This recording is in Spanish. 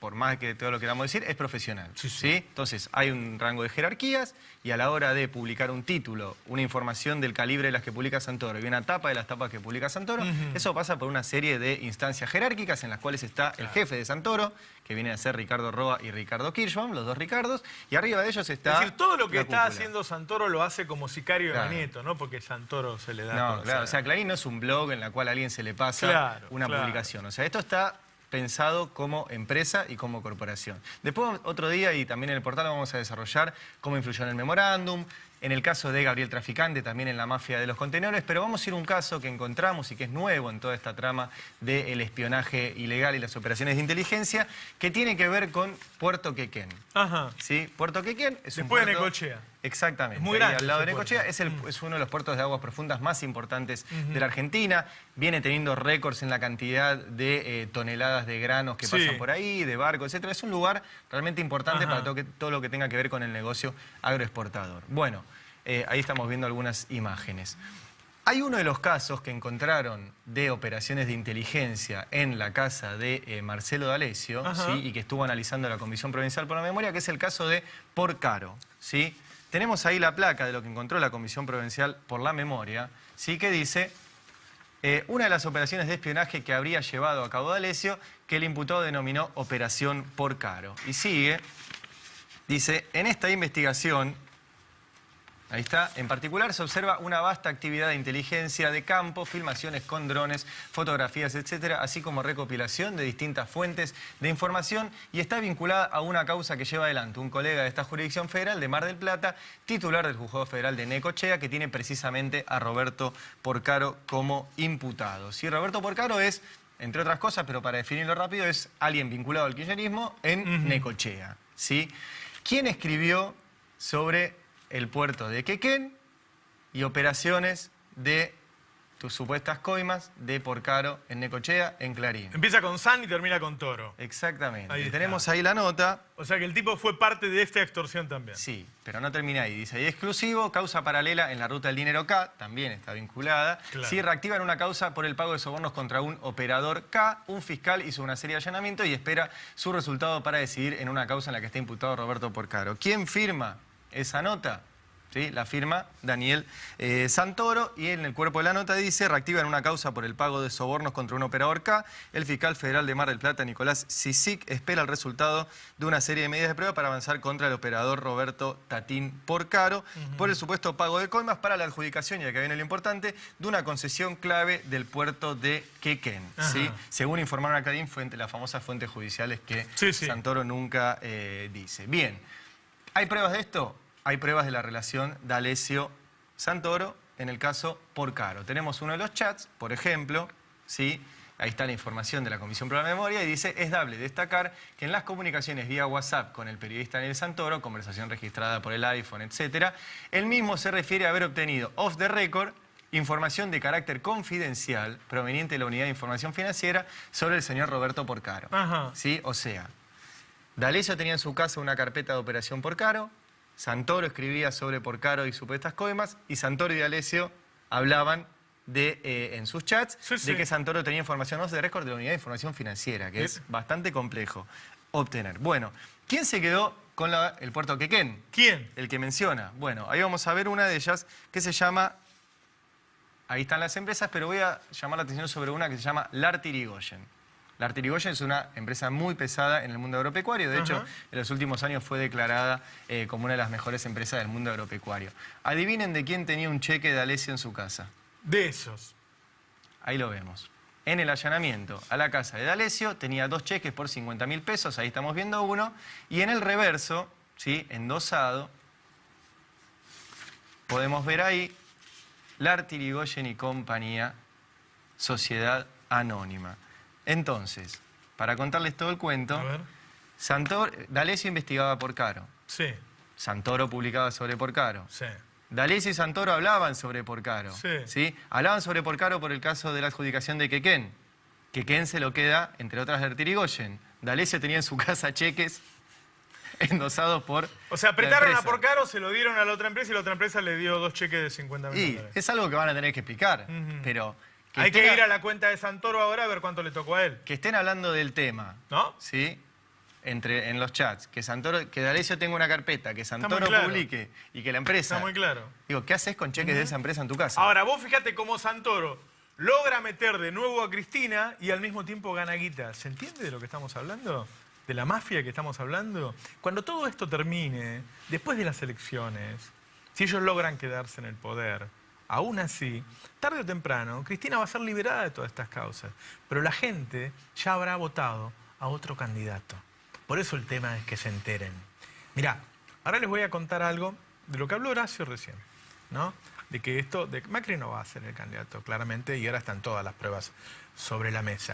por más que todo lo queramos decir, es profesional. Sí, Sí, sí. Entonces, hay un rango de jerarquías y a la hora de publicar un título, una información del calibre de las que publica Santoro y una tapa de las tapas que publica Santoro, eso pasa por una serie de instancias jerárquicas en las cuales está el jefe de Santoro, que viene a ser Ricardo Roa y Ricardo Kirschbaum, los dos Ricardos, y arriba de ellos está Es decir, todo lo que está cúpula. haciendo Santoro lo hace como sicario Claro. de Magneto, ¿no? Porque Santoro se le da... No, claro, o sea, Clarín no es un blog en la cual a alguien se le pasa Claro, una publicación. O sea, esto está pensado como empresa y como corporación. Después, otro día, y también en el portal vamos a desarrollar cómo influyó en el memorándum, en el caso de Gabriel Traficante, también en la mafia de los contenedores, pero vamos a ir a un caso que encontramos y que es nuevo en toda esta trama del espionaje ilegal y las operaciones de inteligencia, que tiene que ver con Puerto Quequén. Ajá. ¿Sí? Puerto Quequén es un Después de puerto... Necochea. Exactamente. Es muy ahí grande al lado de. Necochea. Es, el- es uno de los puertos de aguas profundas más importantes de la Argentina. Viene teniendo récords en la cantidad de eh, toneladas de granos que Sí. pasan por ahí, de barcos, etc. Es un lugar realmente importante Ajá. para todo, que- todo lo que tenga que ver con el negocio agroexportador. Bueno, eh, ahí estamos viendo algunas imágenes. Hay uno de los casos que encontraron de operaciones de inteligencia en la casa de eh, Marcelo D'Alessio y que estuvo analizando la Comisión Provincial por la Memoria, que es el caso de Porcaro. ¿sí? Tenemos ahí la placa de lo que encontró la Comisión Provincial por la Memoria, ¿sí? que dice eh, una de las operaciones de espionaje que habría llevado a cabo D'Alessio, que el imputado denominó Operación Porcaro. Y sigue, dice, en esta investigación Ahí está. En particular se observa una vasta actividad de inteligencia de campo, filmaciones con drones, fotografías, etcétera, así como recopilación de distintas fuentes de información y está vinculada a una causa que lleva adelante un colega de esta jurisdicción federal de Mar del Plata, titular del Juzgado Federal de Necochea, que tiene precisamente a Roberto Porcaro como imputado. Si Roberto Porcaro es, entre otras cosas, pero para definirlo rápido, es alguien vinculado al kirchnerismo en Necochea. ¿sí? ¿Quién escribió sobre el puerto de Quequén y operaciones de tus supuestas coimas de Porcaro en Necochea, en Clarín. Empieza con San y termina con Toro. Exactamente. Ahí. Tenemos ahí la nota. O sea que el tipo fue parte de esta extorsión también. Sí, pero no termina ahí. Dice, y exclusivo, causa paralela en la ruta del dinero K, también está vinculada. Claro. Sí, reactivan una causa por el pago de sobornos contra un operador K. Un fiscal hizo una serie de allanamientos y espera su resultado para decidir en una causa en la que está imputado Roberto Porcaro. ¿Quién firma esa nota? ¿Sí? La firma Daniel eh, Santoro y en el cuerpo de la nota dice reactivan una causa por el pago de sobornos contra un operador K. El fiscal federal de Mar del Plata, Nicolás Sisic, espera el resultado de una serie de medidas de prueba para avanzar contra el operador Roberto Tatín Porcaro por el supuesto pago de coimas para la adjudicación, y acá viene lo importante, de una concesión clave del puerto de Quequén. ¿sí? Según informaron a Cadín, fuente, las famosas fuentes judiciales que sí. Santoro nunca eh, dice. Bien, ¿hay pruebas de esto? Hay pruebas de la relación D'Alessio-Santoro en el caso Porcaro. Tenemos uno de los chats, por ejemplo, ¿sí? Ahí está la información de la Comisión para la Memoria y dice, es dable destacar que en las comunicaciones vía WhatsApp con el periodista Daniel Santoro, conversación registrada por el iPhone, etc., el mismo se refiere a haber obtenido off the record información de carácter confidencial proveniente de la Unidad de Información Financiera sobre el señor Roberto Porcaro. Ajá. ¿Sí? O sea, D'Alessio tenía en su casa una carpeta de operación Porcaro, Santoro escribía sobre Porcaro y supuestas coimas, y Santoro y D'Alessio hablaban de, eh, en sus chats Sí, sí. de que Santoro tenía información off the record de la Unidad de Información Financiera, que es bastante complejo obtener. Bueno, ¿quién se quedó con la- el puerto Quequén? ¿Quién? El que menciona. Bueno, ahí vamos a ver una de ellas que se llama... Ahí están las empresas, pero voy a llamar la atención sobre una que se llama Lartirigoyen. Lartirigoyen es una empresa muy pesada en el mundo agropecuario. De hecho, Ajá. en los últimos años fue declarada eh, como una de las mejores empresas del mundo agropecuario. Adivinen de quién tenía un cheque de Alessio en su casa. De esos. Ahí lo vemos. En el allanamiento a la casa de D'Alessio tenía dos cheques por 50 mil pesos, ahí estamos viendo uno, y en el reverso, ¿sí? endosado, podemos ver ahí Lartirigoyen y compañía, sociedad anónima. Entonces, para contarles todo el cuento, A ver. Santor, D'Alessio investigaba por Caro, Sí, Santoro publicaba sobre Porcaro. sí. D'Alessio y Santoro hablaban sobre Porcaro. Sí. Hablaban sobre Porcaro por el caso de la adjudicación de Quequén. Quequén se lo queda, entre otras, de Tirigoyen. D'Alessio tenía en su casa cheques endosados por O sea, apretaron a. Porcaro, se lo dieron a la otra empresa y la otra empresa le dio dos cheques de 50 mil Y dólares. es algo que van a tener que explicar. Pero Hay que ir a la cuenta de Santoro ahora a ver cuánto le tocó a él. que estén hablando del tema, ¿No? ¿sí? Entre, en los chats, que Santoro, que D'Alessio tenga una carpeta, que Santoro claro. publique y que la empresa. Está muy claro. Digo, ¿qué haces con cheques de esa empresa en tu casa? Ahora, vos fíjate cómo Santoro logra meter de nuevo a Cristina y al mismo tiempo gana guita. ¿Se entiende de lo que estamos hablando? ¿De la mafia que estamos hablando? Cuando todo esto termine, después de las elecciones, si ellos logran quedarse en el poder, aún así, tarde o temprano, Cristina va a ser liberada de todas estas causas. Pero la gente ya habrá votado a otro candidato. Por eso el tema es que se enteren. Mirá, ahora les voy a contar algo de lo que habló Horacio recién, ¿no? De que esto, de Macri no va a ser el candidato, claramente, y ahora están todas las pruebas sobre la mesa.